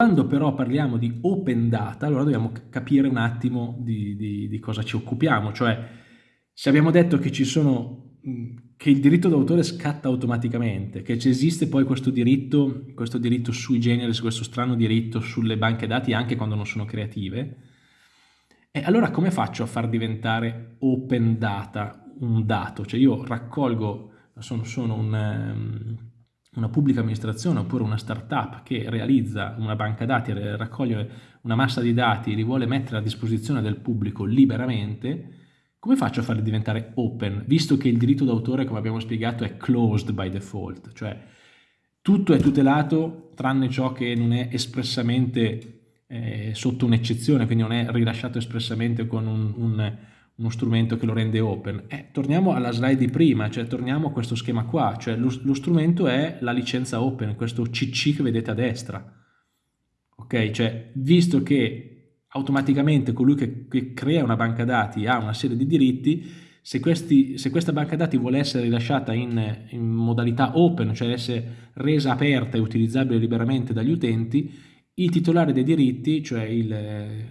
Quando però parliamo di open data, allora dobbiamo capire un attimo di, di, di cosa ci occupiamo, cioè se abbiamo detto che sono che il diritto d'autore scatta automaticamente, che esiste poi questo diritto, questo diritto sui generis, questo strano diritto sulle banche dati anche quando non sono creative, e allora come faccio a far diventare open data un dato? Cioè io raccolgo, sono, sono un, ehm, una pubblica amministrazione oppure una startup che realizza una banca dati, raccoglie una massa di dati e li vuole mettere a disposizione del pubblico liberamente, come faccio a farli diventare open, visto che il diritto d'autore, come abbiamo spiegato, è closed by default, cioè tutto è tutelato tranne ciò che non è espressamente eh, sotto un'eccezione, quindi non è rilasciato espressamente con un, un, uno strumento che lo rende open. Eh, torniamo alla slide di prima, cioè torniamo a questo schema qua, cioè lo, lo strumento è la licenza open, questo CC che vedete a destra. Ok, cioè visto che automaticamente colui che, che, crea una banca dati ha una serie di diritti, se, questi, se questa banca dati vuole essere rilasciata in, in, modalità open, cioè essere resa aperta e utilizzabile liberamente dagli utenti, il titolare dei diritti, cioè il,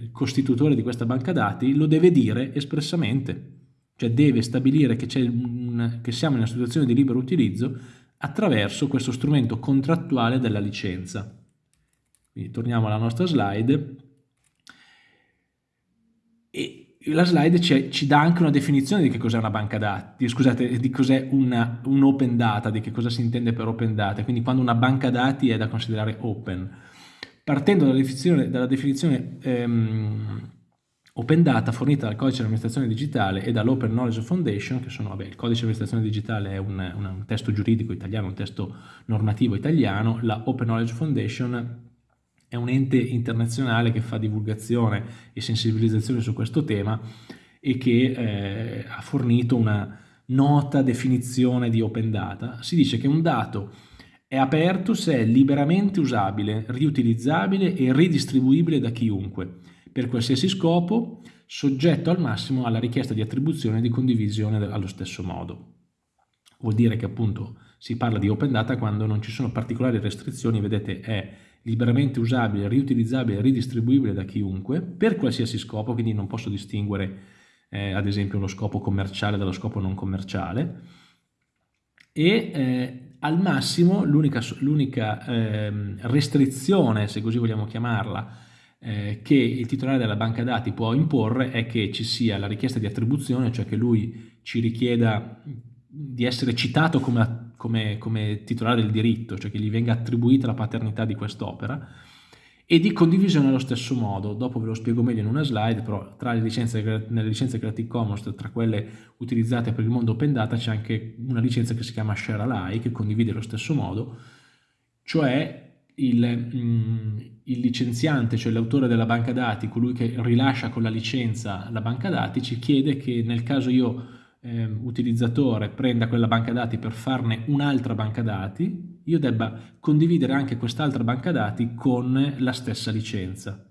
il costitutore di questa banca dati, lo deve dire espressamente, cioè deve stabilire che, un, che siamo in una situazione di libero utilizzo attraverso questo strumento contrattuale della licenza. Quindi torniamo alla nostra slide e la slide ci, ci, dà anche una definizione di che cos'è una banca dati, scusate, di cos'è un open data, di che cosa si intende per open data, quindi quando una banca dati è da considerare open. Partendo dalla definizione, dalla definizione ehm, open data fornita dal codice di amministrazione digitale e dall'Open Knowledge Foundation, che sono, vabbè, il codice di amministrazione digitale è un, un, un testo giuridico italiano, un testo normativo italiano, la Open Knowledge Foundation è un ente internazionale che fa divulgazione e sensibilizzazione su questo tema e che eh, ha fornito una nota definizione di open data. Si dice che un dato è aperto se è liberamente usabile, riutilizzabile e ridistribuibile da chiunque, per qualsiasi scopo, soggetto al massimo alla richiesta di attribuzione e di condivisione allo stesso modo. Vuol dire che appunto si parla di open data quando non ci sono particolari restrizioni, vedete è liberamente usabile, riutilizzabile e ridistribuibile da chiunque per qualsiasi scopo, quindi non posso distinguere eh, ad esempio lo scopo commerciale dallo scopo non commerciale e eh, al massimo l'unica eh, restrizione, se così vogliamo chiamarla, eh, che il titolare della banca dati può imporre è che ci sia la richiesta di attribuzione, cioè che lui ci richieda di essere citato come come, come titolare del diritto, cioè che gli venga attribuita la paternità di quest'opera, e di condivisione allo stesso modo. Dopo ve lo spiego meglio in una slide, però tra le licenze, nelle licenze Creative Commons, tra quelle utilizzate per il mondo open data, c'è anche una licenza che si chiama Share Alike, che condivide allo stesso modo, cioè il, mm, il licenziante, cioè l'autore della banca dati, colui che rilascia con la licenza la banca dati, ci chiede che nel caso io eh, utilizzatore prenda quella banca dati per farne un'altra banca dati, io debba condividere anche quest'altra banca dati con la stessa licenza.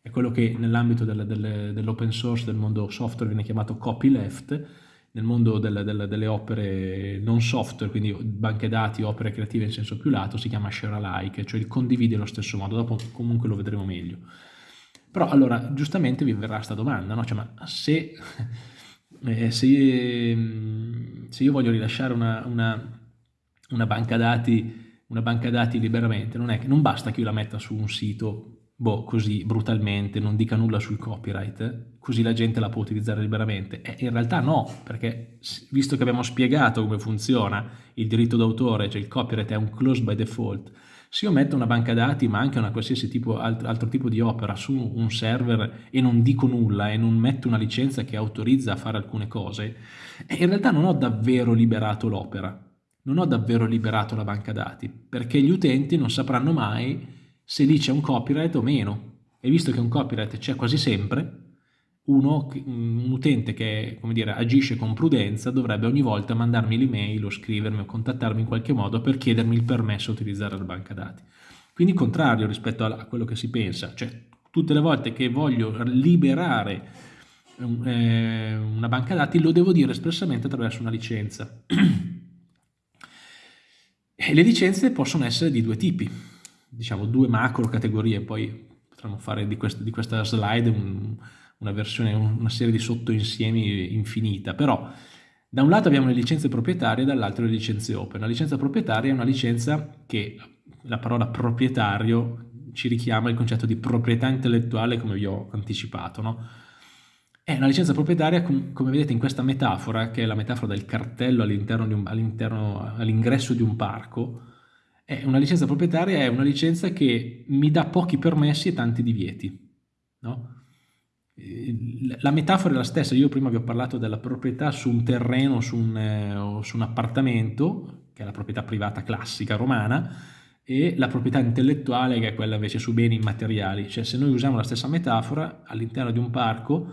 È quello che nell'ambito dell'open source, del mondo software, viene chiamato copyleft, nel mondo delle, delle, delle, opere non software, quindi banche dati, opere creative in senso più lato, si chiama share alike, cioè il condividi allo stesso modo, dopo comunque lo vedremo meglio. Però allora, giustamente vi verrà questa domanda, no? Cioè, ma se eh, se, io, se, io, voglio rilasciare una, una, una, banca dati, una, banca dati, liberamente, non, è che, non basta che io la metta su un sito boh, così brutalmente, non dica nulla sul copyright, così la gente la può utilizzare liberamente. Eh, in realtà no, perché visto che abbiamo spiegato come funziona il diritto d'autore, cioè il copyright è un close by default, se io metto una banca dati ma anche una qualsiasi tipo, altro, altro tipo di opera su un server e non dico nulla e non metto una licenza che autorizza a fare alcune cose, in realtà non ho davvero liberato l'opera, non ho davvero liberato la banca dati, perché gli utenti non sapranno mai se lì c'è un copyright o meno. E visto che un copyright c'è quasi sempre, uno, un utente che dire, agisce con prudenza dovrebbe ogni volta mandarmi l'email o scrivermi o contattarmi in qualche modo per chiedermi il permesso a utilizzare la banca dati. Quindi contrario rispetto a, quello che si pensa, cioè tutte le volte che voglio liberare eh, una banca dati lo devo dire espressamente attraverso una licenza. e le licenze possono essere di due tipi. diciamo, due macro categorie, poi potremmo fare di, quest di questa slide un, una versione, una serie di sottoinsiemi infinita, però da un lato abbiamo le licenze proprietarie, dall'altro le licenze open. La licenza proprietaria è una licenza che la parola proprietario ci richiama il concetto di proprietà intellettuale come vi ho anticipato, no? È una licenza proprietaria, come vedete in questa metafora, che è la metafora del cartello all'ingresso all di un parco, è una licenza proprietaria è una licenza che mi dà pochi permessi e tanti divieti. No? La metafora è la stessa, io prima vi ho parlato della proprietà su un terreno su un, eh, su un appartamento, che è la proprietà privata classica romana, e la proprietà intellettuale che è quella invece su beni immateriali. Cioè se noi usiamo la stessa metafora all'interno di un parco,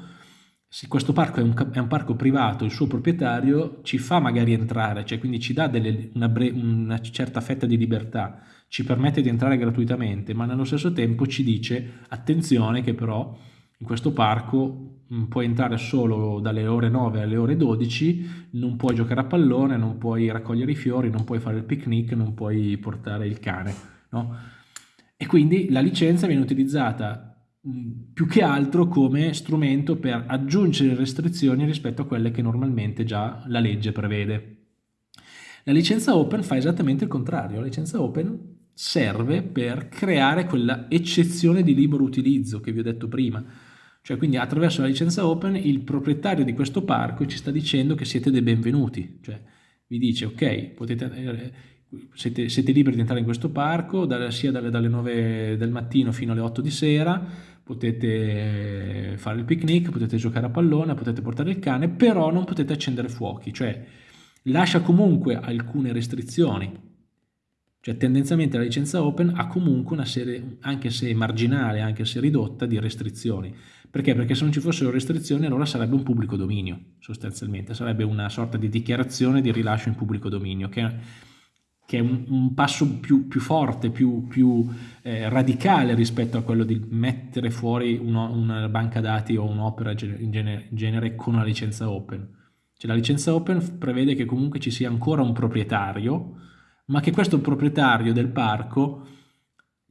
se questo parco è un, è un, parco privato, il suo proprietario ci fa magari entrare, cioè quindi ci dà delle, una, una, certa fetta di libertà, ci permette di entrare gratuitamente, ma nello stesso tempo ci dice attenzione che però in questo parco mm, puoi entrare solo dalle ore 9 alle ore 12, non puoi giocare a pallone, non puoi raccogliere i fiori, non puoi fare il picnic, non puoi portare il cane. No? E quindi la licenza viene utilizzata più che altro come strumento per aggiungere restrizioni rispetto a quelle che normalmente già la legge prevede. La licenza open fa esattamente il contrario, la licenza open serve per creare quella eccezione di libero utilizzo che vi ho detto prima, cioè quindi attraverso la licenza open il proprietario di questo parco ci sta dicendo che siete dei benvenuti, cioè vi dice ok, potete, eh, siete, siete liberi di entrare in questo parco sia dalle, dalle 9 del mattino fino alle 8 di sera, potete fare il picnic, potete giocare a pallone, potete portare il cane, però non potete accendere fuochi, cioè lascia comunque alcune restrizioni. Cioè tendenzialmente la licenza open ha comunque una serie, anche se marginale, anche se ridotta, di restrizioni. Perché? Perché se non ci fossero restrizioni allora sarebbe un pubblico dominio, sostanzialmente, sarebbe una sorta di dichiarazione di rilascio in pubblico dominio, che che è un, un passo più, più, forte, più, più eh, radicale rispetto a quello di mettere fuori uno, una banca dati o un'opera in genere, in genere con una licenza open. Cioè, la licenza open prevede che comunque ci sia ancora un proprietario, ma che questo proprietario del parco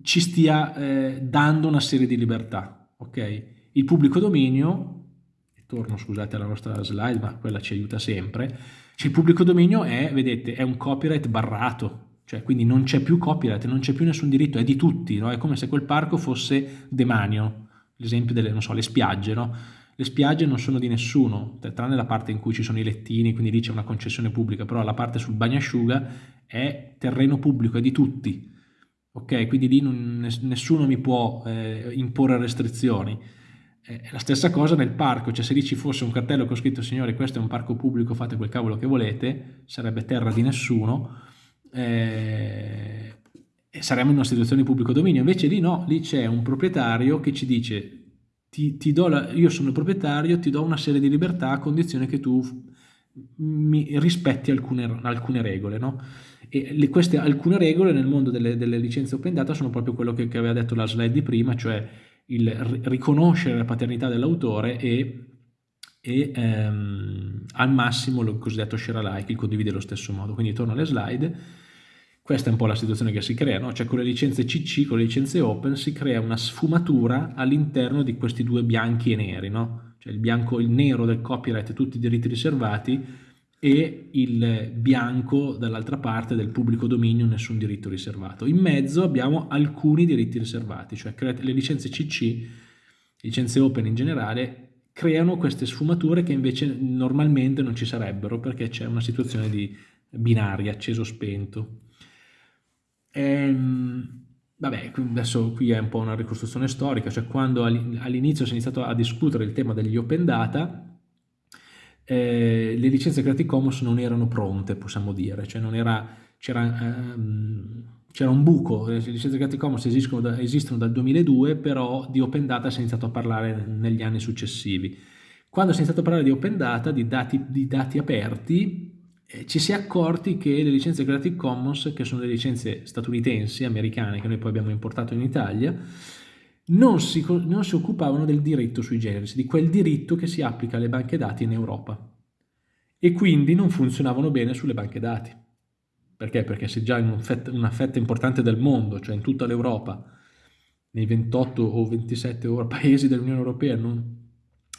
ci stia eh, dando una serie di libertà. Okay? Il pubblico dominio, torno scusate alla nostra slide, ma quella ci aiuta sempre, cioè, il pubblico dominio è, vedete, è un copyright barrato, cioè quindi non c'è più copyright, non c'è più nessun diritto, è di tutti, no? è come se quel parco fosse demanio, l'esempio delle, so, spiagge, no? Le spiagge non sono di nessuno, tranne la parte in cui ci sono i lettini, quindi lì c'è una concessione pubblica, però la parte sul bagnasciuga è terreno pubblico, è di tutti. Ok, quindi lì non, nessuno mi può eh, imporre restrizioni. È la stessa cosa nel parco, cioè se lì ci fosse un cartello con scritto signori questo è un parco pubblico, fate quel cavolo che volete, sarebbe terra di nessuno eh, e saremmo in una situazione di pubblico dominio. Invece lì no, lì c'è un proprietario che ci dice ti, ti la, io sono il proprietario, ti do una serie di libertà a condizione che tu mi rispetti alcune, alcune regole. No? E le, queste alcune regole nel mondo delle, delle, licenze open data sono proprio quello che, che aveva detto la slide di prima, cioè il riconoscere la paternità dell'autore e, e ehm, al massimo il cosiddetto share alike, il condivide allo stesso modo. Quindi torno alle slide, questa è un po' la situazione che si crea, no? cioè con le licenze CC, con le licenze open si crea una sfumatura all'interno di questi due bianchi e neri, no? cioè il bianco, il nero del copyright tutti i diritti riservati e il bianco dall'altra parte del pubblico dominio nessun diritto riservato. In mezzo abbiamo alcuni diritti riservati, cioè le licenze CC, licenze open in generale, creano queste sfumature che invece normalmente non ci sarebbero perché c'è una situazione di binaria, acceso-spento. Ehm, vabbè, adesso qui è un po' una ricostruzione storica, cioè quando all'inizio si è iniziato a discutere il tema degli open data, eh, le licenze Creative Commons non erano pronte, possiamo dire, cioè c'era ehm, un buco, le licenze Creative Commons esistono, da, esistono, dal 2002, però di Open Data si è iniziato a parlare negli anni successivi. Quando si è iniziato a parlare di Open Data, di dati, di dati aperti, eh, ci si è accorti che le licenze Creative Commons, che sono le licenze statunitensi, americane, che noi poi abbiamo importato in Italia, non si, non si occupavano del diritto sui generis, di quel diritto che si applica alle banche dati in Europa e quindi non funzionavano bene sulle banche dati Perché? Perché se già in un fetta, una fetta importante del mondo, cioè in tutta l'Europa, nei 28 o 27 paesi dell'Unione Europea, non,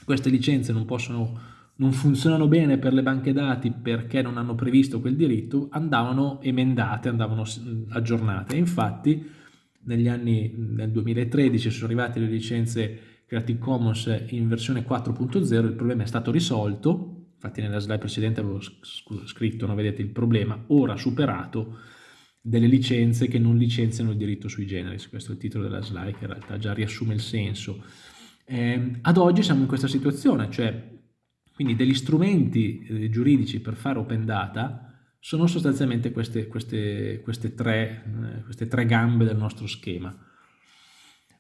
queste licenze non possono non funzionano bene per le banche dati perché non hanno previsto quel diritto, andavano emendate, andavano aggiornate. infatti negli anni, nel 2013 sono arrivate le licenze Creative Commons in versione 4.0, il problema è stato risolto, infatti nella slide precedente avevo scritto, no, vedete il problema, ora superato, delle licenze che non licenziano il diritto sui generis, questo è il titolo della slide che in realtà già riassume il senso. Eh, ad oggi siamo in questa situazione, cioè quindi degli strumenti eh, giuridici per fare open data sono sostanzialmente queste, queste, queste, tre, eh, queste tre, gambe del nostro schema.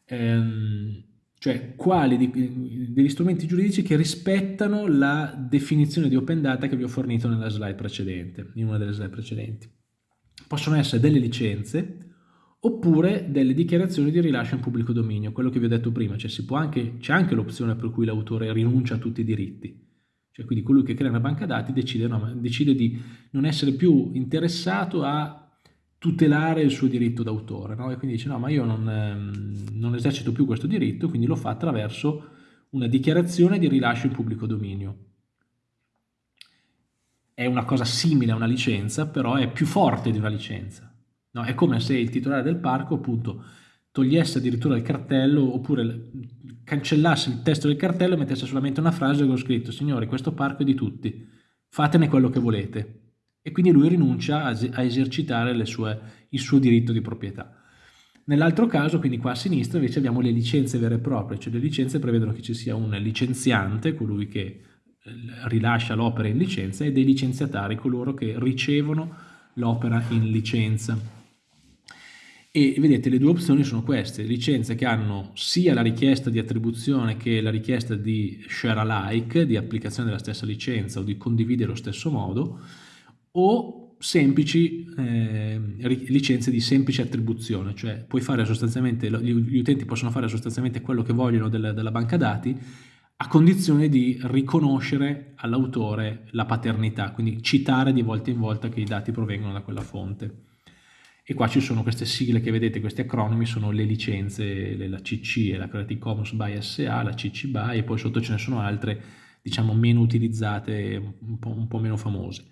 Ehm, cioè quali di, degli strumenti giuridici che rispettano la definizione di open data che vi ho fornito nella slide precedente, in una delle slide precedenti. Possono essere delle licenze oppure delle dichiarazioni di rilascio in pubblico dominio, quello che vi ho detto prima, cioè c'è anche, anche l'opzione per cui l'autore rinuncia a tutti i diritti. Cioè, quindi colui che crea una banca dati decide, no, decide di non essere più interessato a tutelare il suo diritto d'autore, no? e quindi dice no, ma io non, ehm, non, esercito più questo diritto, quindi lo fa attraverso una dichiarazione di rilascio in pubblico dominio. È una cosa simile a una licenza, però è più forte di una licenza. No? È come se il titolare del parco appunto togliesse addirittura il cartello oppure cancellasse il testo del cartello e mettesse solamente una frase con scritto signori questo parco è di tutti, fatene quello che volete e quindi lui rinuncia a, esercitare sue, il suo diritto di proprietà. Nell'altro caso, quindi qua a sinistra, invece abbiamo le licenze vere e proprie, cioè le licenze prevedono che ci sia un licenziante, colui che eh, rilascia l'opera in licenza, e dei licenziatari, coloro che ricevono l'opera in licenza. E vedete le due opzioni sono queste, licenze che hanno sia la richiesta di attribuzione che la richiesta di share alike, di applicazione della stessa licenza o di condividere lo stesso modo, o semplici eh, licenze di semplice attribuzione, cioè puoi fare sostanzialmente, gli utenti possono fare sostanzialmente quello che vogliono della, della banca dati a condizione di riconoscere all'autore la paternità, quindi citare di volta in volta che i dati provengono da quella fonte e qua ci sono queste sigle che vedete, questi acronimi sono le licenze, la CC e la Creative Commons by SA, la CC BY e poi sotto ce ne sono altre diciamo meno utilizzate, un po', un po meno famose.